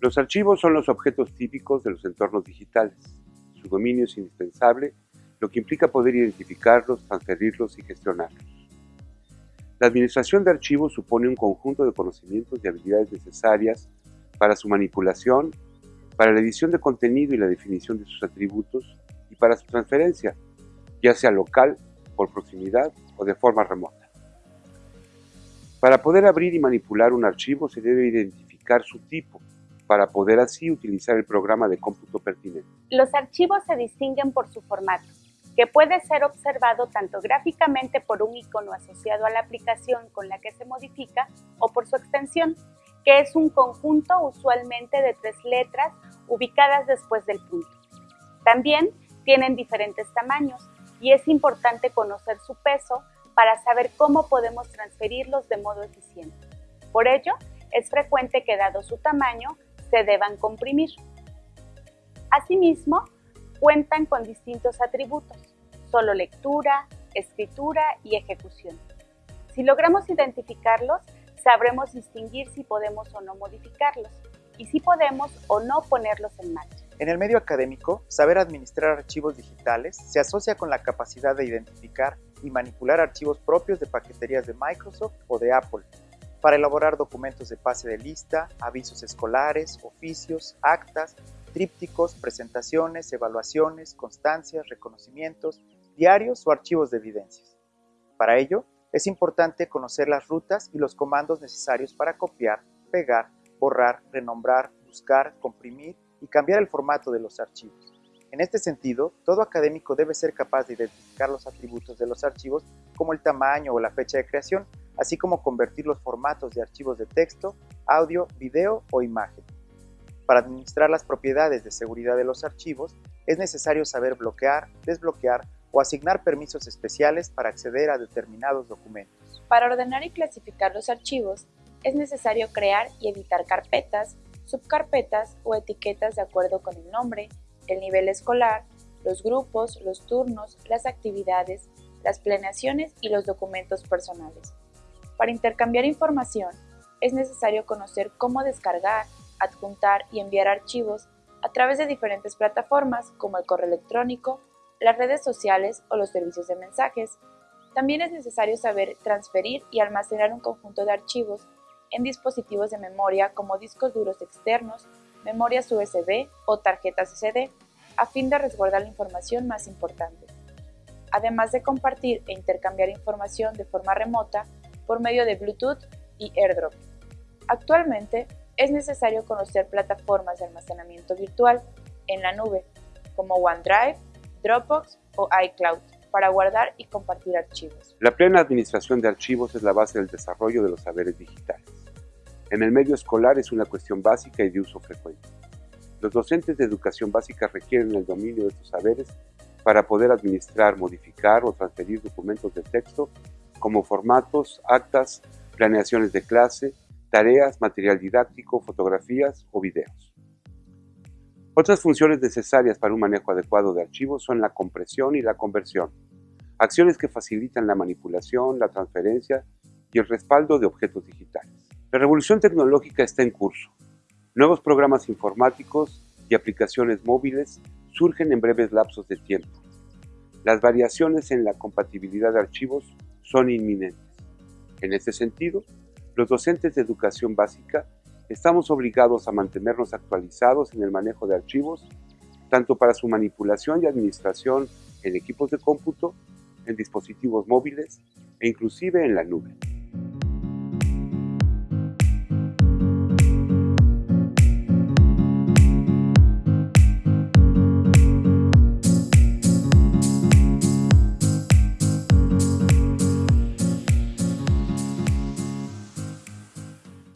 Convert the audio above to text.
Los archivos son los objetos típicos de los entornos digitales. Su dominio es indispensable, lo que implica poder identificarlos, transferirlos y gestionarlos. La administración de archivos supone un conjunto de conocimientos y habilidades necesarias para su manipulación, para la edición de contenido y la definición de sus atributos y para su transferencia, ya sea local, por proximidad o de forma remota. Para poder abrir y manipular un archivo se debe identificar su tipo, para poder así utilizar el programa de cómputo pertinente. Los archivos se distinguen por su formato, que puede ser observado tanto gráficamente por un icono asociado a la aplicación con la que se modifica o por su extensión, que es un conjunto usualmente de tres letras ubicadas después del punto. También tienen diferentes tamaños y es importante conocer su peso para saber cómo podemos transferirlos de modo eficiente. Por ello, es frecuente que dado su tamaño, se deban comprimir. Asimismo, cuentan con distintos atributos, solo lectura, escritura y ejecución. Si logramos identificarlos, sabremos distinguir si podemos o no modificarlos y si podemos o no ponerlos en marcha. En el medio académico, saber administrar archivos digitales se asocia con la capacidad de identificar y manipular archivos propios de paqueterías de Microsoft o de Apple, para elaborar documentos de pase de lista, avisos escolares, oficios, actas, trípticos, presentaciones, evaluaciones, constancias, reconocimientos, diarios o archivos de evidencias. Para ello, es importante conocer las rutas y los comandos necesarios para copiar, pegar, borrar, renombrar, buscar, comprimir y cambiar el formato de los archivos. En este sentido, todo académico debe ser capaz de identificar los atributos de los archivos como el tamaño o la fecha de creación, así como convertir los formatos de archivos de texto, audio, video o imagen. Para administrar las propiedades de seguridad de los archivos, es necesario saber bloquear, desbloquear o asignar permisos especiales para acceder a determinados documentos. Para ordenar y clasificar los archivos, es necesario crear y editar carpetas, subcarpetas o etiquetas de acuerdo con el nombre, el nivel escolar, los grupos, los turnos, las actividades, las planeaciones y los documentos personales. Para intercambiar información, es necesario conocer cómo descargar, adjuntar y enviar archivos a través de diferentes plataformas como el correo electrónico, las redes sociales o los servicios de mensajes. También es necesario saber transferir y almacenar un conjunto de archivos en dispositivos de memoria como discos duros externos, memorias USB o tarjetas SD, a fin de resguardar la información más importante. Además de compartir e intercambiar información de forma remota por medio de Bluetooth y AirDrop. Actualmente es necesario conocer plataformas de almacenamiento virtual en la nube como OneDrive, Dropbox o iCloud para guardar y compartir archivos. La plena administración de archivos es la base del desarrollo de los saberes digitales. En el medio escolar es una cuestión básica y de uso frecuente. Los docentes de educación básica requieren el dominio de estos saberes para poder administrar, modificar o transferir documentos de texto como formatos, actas, planeaciones de clase, tareas, material didáctico, fotografías o videos. Otras funciones necesarias para un manejo adecuado de archivos son la compresión y la conversión, acciones que facilitan la manipulación, la transferencia y el respaldo de objetos digitales. La revolución tecnológica está en curso. Nuevos programas informáticos y aplicaciones móviles surgen en breves lapsos de tiempo. Las variaciones en la compatibilidad de archivos son inminentes. En este sentido, los docentes de educación básica estamos obligados a mantenernos actualizados en el manejo de archivos, tanto para su manipulación y administración en equipos de cómputo, en dispositivos móviles e inclusive en la nube.